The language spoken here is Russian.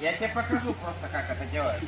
Я тебе покажу просто, как это делается.